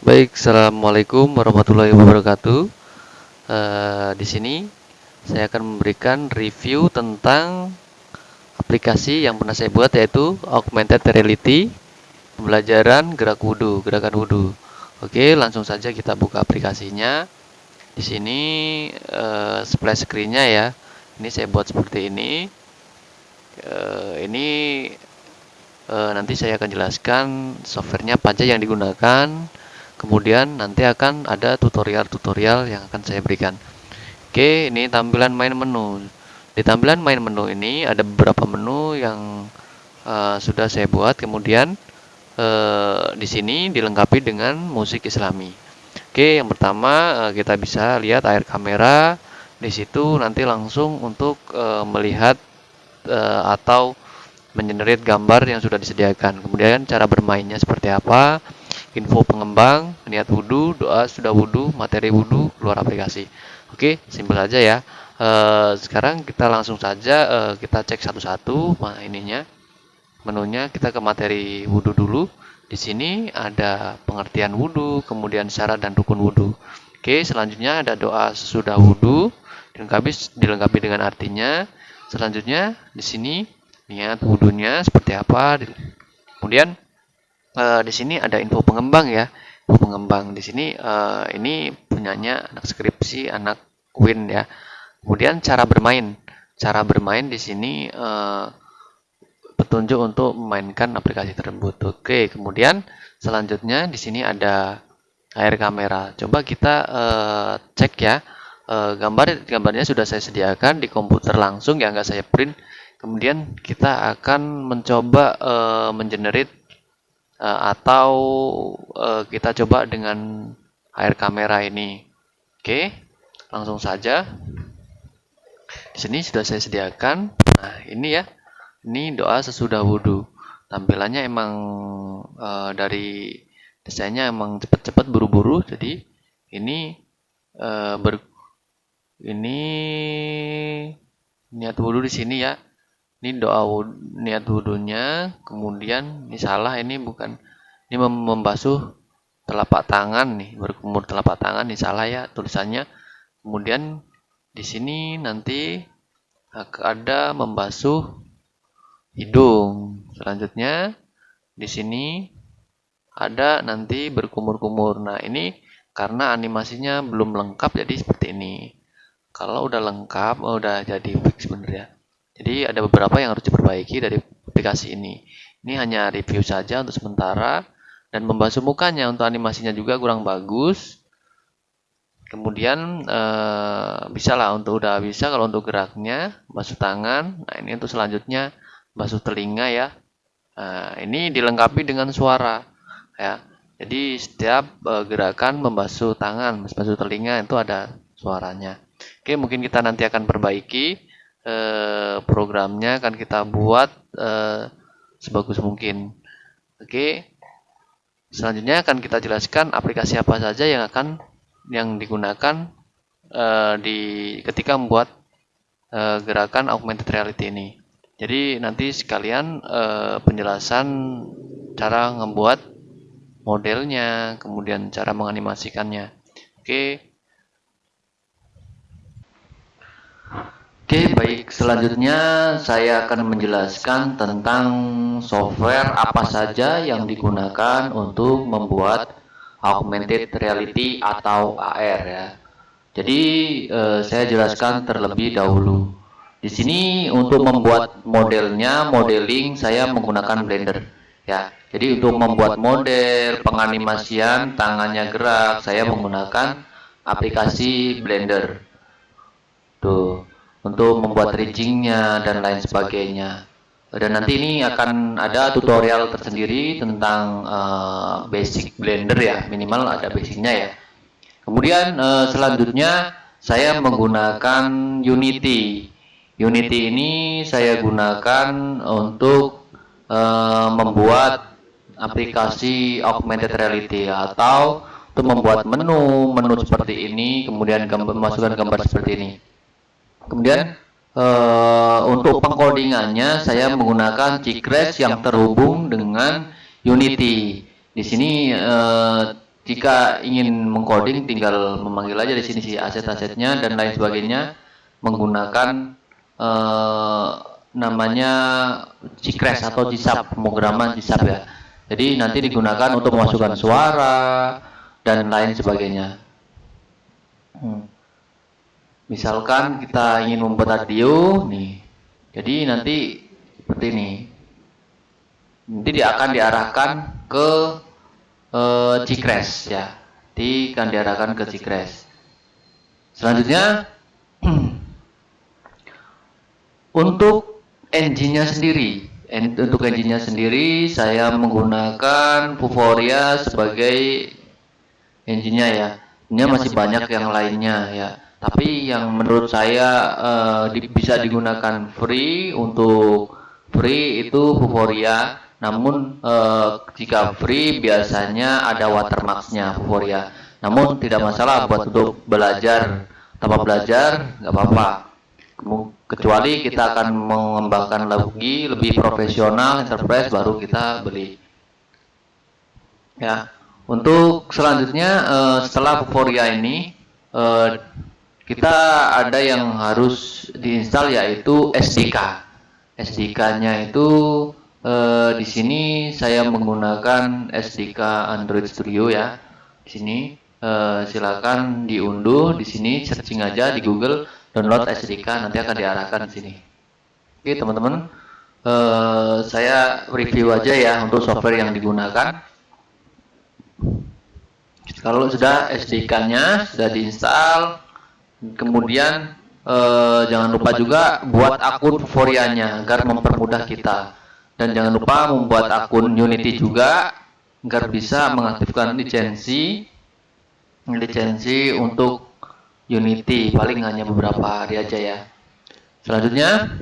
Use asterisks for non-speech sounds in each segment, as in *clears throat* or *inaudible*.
Baik, assalamualaikum warahmatullahi wabarakatuh. Eh, di sini saya akan memberikan review tentang aplikasi yang pernah saya buat yaitu Augmented Reality pembelajaran gerak wudhu, gerakan wudhu. Oke, langsung saja kita buka aplikasinya. Di sini eh, splash screen-nya ya. Ini saya buat seperti ini. Eh, ini eh, nanti saya akan jelaskan softwarenya apa aja yang digunakan kemudian nanti akan ada tutorial-tutorial yang akan saya berikan. Oke ini tampilan main menu. Di tampilan main menu ini ada beberapa menu yang uh, sudah saya buat. Kemudian uh, di sini dilengkapi dengan musik islami. Oke yang pertama uh, kita bisa lihat air kamera. Di situ nanti langsung untuk uh, melihat uh, atau mengenerate gambar yang sudah disediakan. Kemudian cara bermainnya seperti apa info pengembang, niat wudhu, doa sudah wudhu, materi wudhu, keluar aplikasi. Oke, simpel saja ya. E, sekarang kita langsung saja e, kita cek satu-satu nah, ininya menunya kita ke materi wudhu dulu. Di sini ada pengertian wudhu, kemudian syarat dan rukun wudhu. Oke, selanjutnya ada doa sudah wudhu, dilengkapi dilengkapi dengan artinya. Selanjutnya di sini niat wudhunya seperti apa. Kemudian uh, di sini ada info pengembang ya. Pengembang di sini uh, ini punyanya anak skripsi anak Win ya. Kemudian cara bermain. Cara bermain di sini uh, petunjuk untuk memainkan aplikasi tersebut. Oke kemudian selanjutnya di sini ada air kamera. Coba kita uh, cek ya. Gambar gambarnya sudah saya sediakan di komputer langsung ya nggak saya print. Kemudian kita akan mencoba uh, mengenerate uh, atau uh, kita coba dengan air kamera ini. Oke, langsung saja. Di sini sudah saya sediakan. Nah, ini ya. Ini doa sesudah wudhu. Tampilannya emang uh, dari desainnya emang cepat-cepat buru-buru. Jadi ini uh, ber ini niat wudhu di sini ya ini doa niat wudhunya kemudian ini salah ini bukan ini membasuh telapak tangan nih berkumur telapak tangan ini salah ya tulisannya. Kemudian di sini nanti ada membasuh hidung. Selanjutnya di sini ada nanti berkumur-kumur. Nah ini karena animasinya belum lengkap jadi seperti ini. Kalau udah lengkap oh, udah jadi fix bener ya jadi ada beberapa yang harus diperbaiki dari aplikasi ini. Ini hanya review saja untuk sementara dan membasuh mukanya untuk animasinya juga kurang bagus. Kemudian eh, bisa lah untuk udah bisa kalau untuk geraknya basuh tangan. Nah ini untuk selanjutnya basuh telinga ya. Nah, ini dilengkapi dengan suara ya. Jadi setiap eh, gerakan membasuh tangan, membasuh telinga itu ada suaranya. Oke mungkin kita nanti akan perbaiki eh, programnya akan kita buat eh, sebagus mungkin. Oke. Selanjutnya akan kita jelaskan aplikasi apa saja yang akan yang digunakan eh, di ketika membuat eh, gerakan augmented reality ini. Jadi nanti sekalian eh, penjelasan cara membuat modelnya, kemudian cara menganimasikannya. Oke. Oke, baik. Selanjutnya saya akan menjelaskan tentang software apa saja yang digunakan untuk membuat augmented reality atau AR ya. Jadi eh, saya jelaskan terlebih dahulu. Di sini untuk membuat modelnya, modeling saya menggunakan Blender ya. Jadi untuk membuat model, penganimasian, tangannya gerak, saya menggunakan aplikasi Blender. Tuh untuk membuat riggingnya dan lain sebagainya. Dan nanti ini akan ada tutorial tersendiri tentang uh, basic blender ya minimal ada basicnya ya. Kemudian uh, selanjutnya saya menggunakan Unity. Unity ini saya gunakan untuk uh, membuat aplikasi augmented reality atau untuk membuat menu menu seperti ini kemudian gambar, memasukkan gambar seperti ini Kemudian uh, untuk pengkodingannya saya menggunakan Cicres yang terhubung dengan Unity. Di sini uh, jika ingin mengcoding tinggal memanggil aja di sini sih aset-asetnya dan lain sebagainya menggunakan eh, namanya Gcrash atau GSAP pemrograman GSAP ya. Jadi nanti digunakan untuk memasukkan suara dan lain sebagainya. Hmm. Misalkan kita ingin membuat audio nih. Jadi nanti seperti ini. Nanti dia akan diarahkan ke uh, Gcrash ya. Nanti akan diarahkan ke Gcrash. Selanjutnya *clears throat* untuk engine-nya sendiri. Untuk engine-nya sendiri saya menggunakan Vuforia sebagai engine-nya ya. Ini masih banyak yang lainnya ya. Tapi yang menurut saya uh, di, bisa digunakan free untuk free itu Vuforia. Namun uh, jika free biasanya ada watermarksnya Vuforia. Namun tidak masalah buat untuk belajar. Tanpa belajar nggak apa-apa. Kecuali kita akan mengembangkan lagi lebih profesional enterprise baru kita beli. Ya untuk selanjutnya uh, setelah Vuforia ini uh, kita ada yang harus diinstal yaitu SDK SDK-nya itu uh, di sini saya menggunakan SDK Android Studio ya. Di sini uh, silakan diunduh di sini searching aja di Google download SDK nanti akan diarahkan di sini. Oke teman-teman, uh, saya review aja ya untuk software yang digunakan. Kalau sudah SDK-nya sudah diinstal, kemudian uh, jangan lupa juga buat akun Forianya agar mempermudah kita. Dan jangan lupa membuat akun Unity juga agar bisa mengaktifkan lisensi lisensi untuk Unity. Paling hanya beberapa hari aja ya. Selanjutnya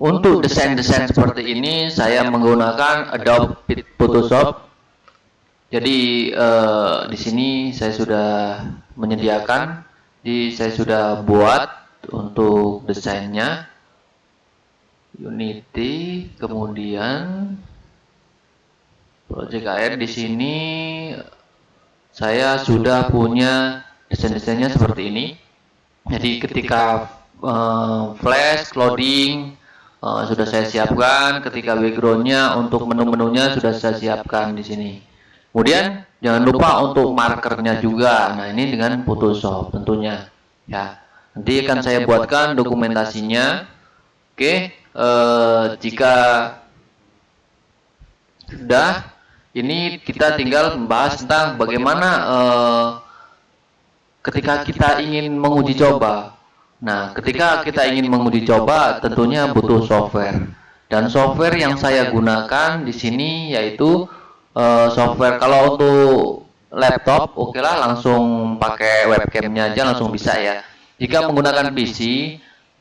untuk desain-desain seperti ini saya menggunakan Adobe Photoshop jadi eh, di sini saya sudah menyediakan di saya sudah buat untuk desainnya Unity, kemudian Project AR di sini saya sudah punya desain-desainnya seperti ini. Jadi ketika uh, flash, loading uh, sudah saya siapkan, ketika backgroundnya untuk menu-menunya sudah saya siapkan di sini. Kemudian jangan lupa untuk markernya juga. Nah ini dengan Photoshop tentunya. Ya, nanti akan saya buatkan dokumentasinya. Oke, eh, jika sudah ini kita tinggal membahas tentang bagaimana eh, ketika kita ingin menguji coba. Nah, ketika kita ingin menguji coba, tentunya butuh software. Dan software yang saya gunakan di sini yaitu uh, software kalau untuk laptop, oke okay lah langsung pakai webcamnya aja langsung bisa ya. Jika menggunakan PC,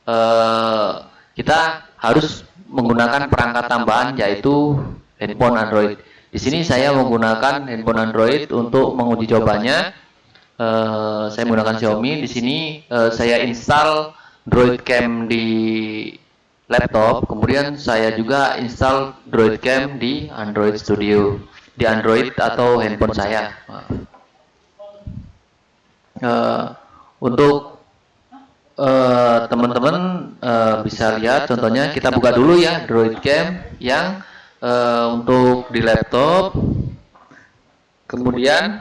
uh, kita harus menggunakan perangkat tambahan yaitu handphone Android. Di sini saya menggunakan handphone Android untuk menguji cobanya. Uh, saya menggunakan Xiaomi. Di sini uh, saya install Droid Cam di laptop. Kemudian saya juga install Droid Cam di Android Studio, di Android atau handphone saya. Uh, untuk Eh, teman-teman uh, uh, bisa lihat contohnya kita buka dulu ya Droid Cam yang uh, untuk di laptop kemudian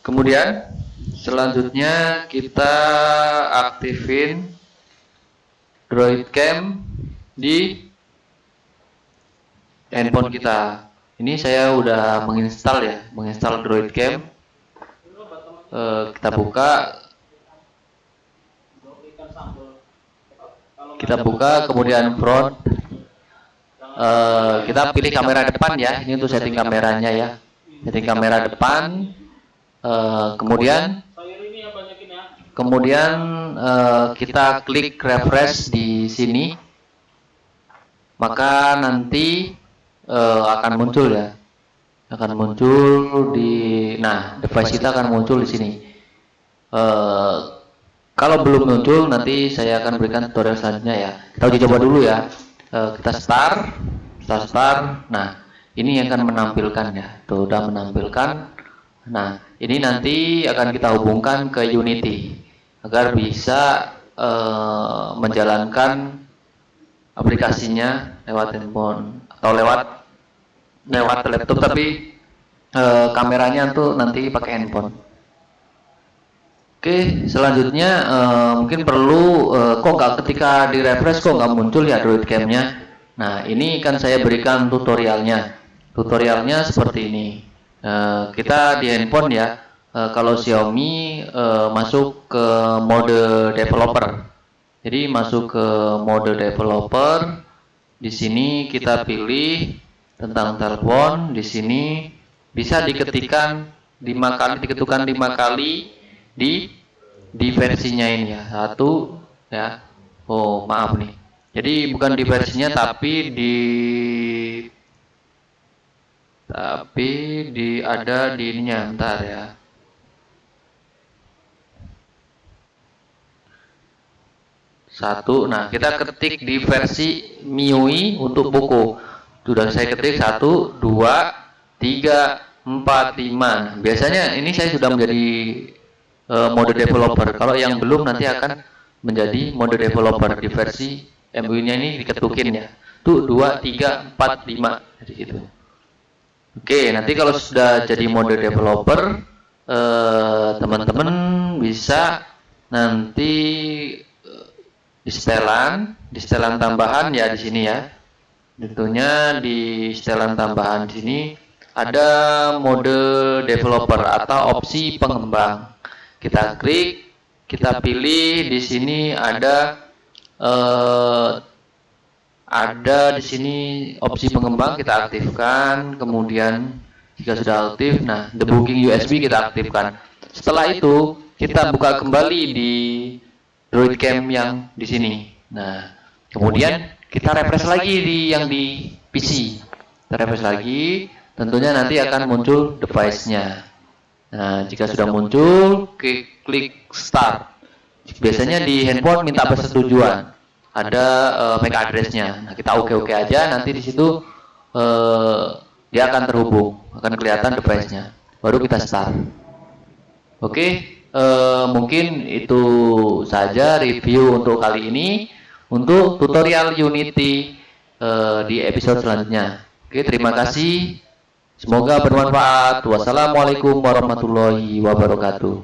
kemudian selanjutnya kita aktifin Droid Cam di handphone kita. Ini saya udah menginstal ya menginstal Droid Cam. Uh, kita buka. Kita buka kemudian front. Uh, kita pilih kamera depan ya. Ini untuk setting kameranya ya. Setting kamera depan. Uh, kemudian kemudian uh, kita klik refresh di sini. Maka nanti uh, akan muncul ya. Akan muncul di nah device kita akan muncul di sini. Uh, kalau belum muncul nanti saya akan berikan tutorial selanjutnya ya. Kita uji coba dulu ya. Uh, kita start kita start. Nah ini akan menampilkan ya. Tuh udah menampilkan. Nah ini nanti akan kita hubungkan ke Unity agar bisa uh, menjalankan aplikasinya lewat handphone atau lewat lewat laptop tapi uh, kameranya tuh nanti pakai handphone Oke, selanjutnya uh, mungkin perlu uh, kok nggak ketika di refresh kok nggak muncul ya Android Cam-nya. Nah, ini kan saya berikan tutorialnya. Tutorialnya seperti ini. Uh, kita di handphone ya. Uh, kalau Xiaomi uh, masuk ke mode developer. Jadi masuk ke mode developer. Di sini kita pilih tentang telepon. Di sini bisa diketikkan lima kali, diketukan lima kali di di versinya ini ya satu ya oh maaf nih jadi bukan di versinya tapi di tapi di ada di ininya ntar ya satu nah kita ketik di versi MIUI untuk buku. sudah saya ketik satu dua tiga empat lima. biasanya ini saya sudah menjadi uh, mode developer. Kalau yang belum nanti akan menjadi mode developer di versi MUI-nya ini diketukin ya. Tuh 2 3 4 5 di situ. Oke, nanti kalau sudah jadi mode developer eh, teman-teman uh, bisa nanti di setelan, di setelan tambahan ya di sini ya. Tentunya di setelan tambahan di sini ada mode developer atau opsi pengembang. Kita klik kita pilih di sini ada uh, ada di sini opsi pengembang kita aktifkan. Kemudian jika sudah aktif nah debugging USB kita aktifkan. Setelah itu kita buka kembali di Droid Cam yang di sini nah kemudian kita refresh lagi di yang di PC kita refresh lagi tentunya nanti akan muncul device-nya Nah, jika sudah muncul, klik, klik start. Biasanya di handphone minta persetujuan. Ada uh, MAC address-nya. Nah, kita oke-oke aja, nanti di situ uh, dia akan terhubung, akan kelihatan device-nya. Baru kita start. Oke, okay, uh, mungkin itu saja review untuk kali ini. Untuk tutorial Unity uh, di episode selanjutnya. Oke, terima kasih. Semoga bermanfaat. Wassalamualaikum warahmatullahi wabarakatuh.